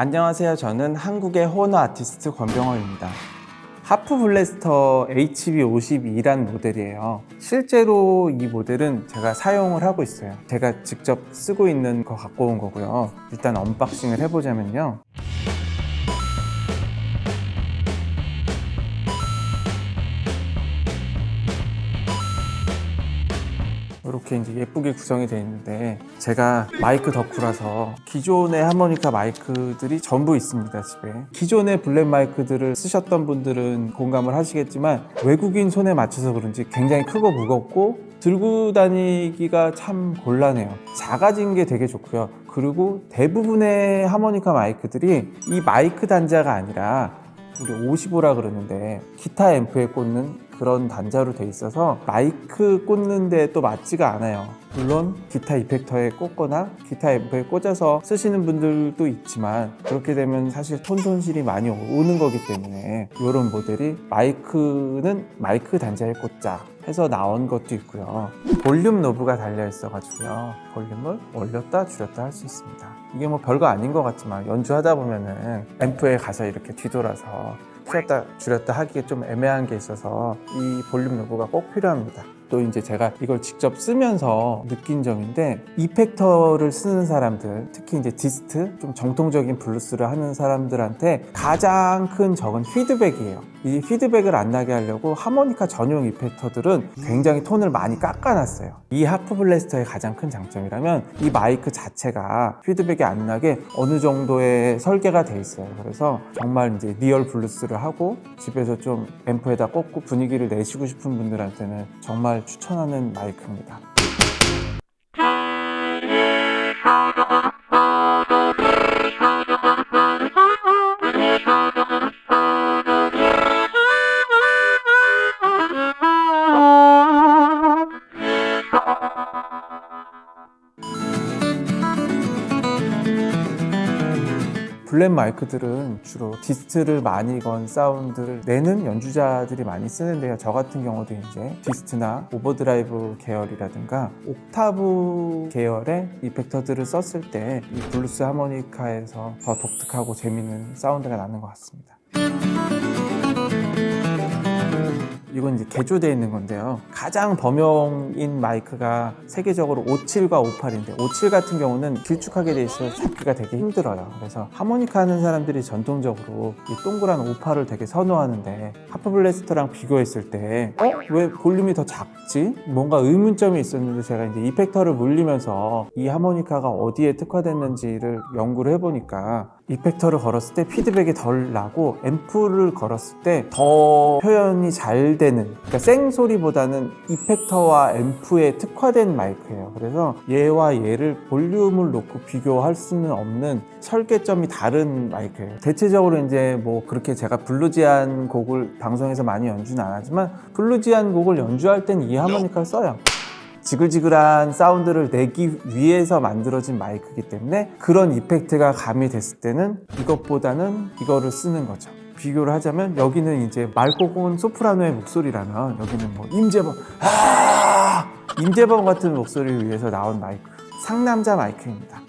안녕하세요. 저는 한국의 호너 아티스트 권병호입니다. Harp Blaster HB52란 모델이에요. 실제로 이 모델은 제가 사용을 하고 있어요. 제가 직접 쓰고 있는 거 갖고 온 거고요. 일단 unboxing을 해보자면요. 이렇게 이제 예쁘게 구성이 되어 있는데 제가 마이크 덕후라서 기존의 하모니카 마이크들이 전부 있습니다 집에. 기존의 bullet 마이크들을 쓰셨던 분들은 공감을 하시겠지만 외국인 손에 맞춰서 그런지 굉장히 크고 무겁고 들고 다니기가 참 곤란해요. 작아진 게 되게 좋고요. 그리고 대부분의 하모니카 마이크들이 이 마이크 단자가 아니라 우리 55라 그러는데 기타 앰프에 꽂는 그런 단자로 돼 있어서 마이크 꽂는데 또 맞지가 않아요. 물론 기타 이펙터에 꽂거나 기타 앰프에 꽂아서 쓰시는 분들도 있지만 그렇게 되면 사실 톤 손실이 많이 오는 거기 때문에 이런 모델이 마이크는 마이크 단자에 꽂자 해서 나온 것도 있고요. 볼륨 knob가 달려 있어 가지고요. 볼륨을 올렸다 줄였다 할 수 있습니다. 이게 뭐 별거 아닌 것 같지만 연주하다 보면은 앰프에 가서 이렇게 뒤돌아서 풀었다 줄였다 하기에 좀 애매한 게 있어서 이 볼륨 knob가 꼭 필요합니다 또 이제 제가 이걸 직접 쓰면서 느낀 점인데 effector를 쓰는 사람들 특히 이제 dist 좀 정통적인 블루스를 하는 사람들한테 가장 큰 적은 피드백이에요. 이 피드백을 안 나게 하려고 하모니카 전용 effector들은 굉장히 톤을 많이 깎아놨어요. 이 Harp Blaster의 가장 큰 장점이라면 이 마이크 자체가 피드백이 안 나게 어느 정도의 설계가 돼 있어요. 그래서 정말 이제 real 블루스를 하고 집에서 좀 앰프에다 꽂고 분위기를 내시고 싶은 분들한테는 정말 추천하는 마이크입니다 bullet 마이크들은 주로 dist를 많이 건 사운드를 내는 연주자들이 많이 쓰는데요. 저 같은 경우도 이제 dist나 overdrive 계열이라든가 옥타브 계열의 effector들을 썼을 때 이 블루스 하모니카에서 더 독특하고 재밌는 사운드가 나는 것 같습니다. 이건 이제 개조되어 있는 건데요. 가장 범용인 마이크가 세계적으로 57과 58인데 57 같은 경우는 길쭉하게 돼 있어서 잡기가 되게 힘들어요. 그래서 하모니카 하는 사람들이 전통적으로 이 동그란 58을 되게 선호하는데 Harp Blaster랑 비교했을 때 어? 왜 볼륨이 더 작지? 뭔가 의문점이 있었는데 제가 이제 이펙터를 물리면서 이 하모니카가 어디에 특화됐는지를 연구를 해보니까 이펙터를 걸었을 때 피드백이 덜 나고 앰프를 걸었을 때 더 표현이 잘 되는 그러니까 생소리보다는 이펙터와 앰프에 특화된 마이크예요. 그래서 얘와 얘를 볼륨을 놓고 비교할 수는 없는 설계점이 다른 마이크예요. 대체적으로 이제 뭐 그렇게 제가 bluesy한 곡을 방송에서 많이 연주는 안 하지만 bluesy한 곡을 연주할 땐 이 하모니카를 써요 지글지글한 사운드를 내기 위해서 만들어진 마이크이기 때문에 그런 이펙트가 가미됐을 때는 이것보다는 이거를 쓰는 거죠. 비교를 하자면 여기는 이제 고운 소프라노의 목소리라면 여기는 뭐 임재범 아! 임재범 같은 목소리를 위해서 나온 마이크 상남자 마이크입니다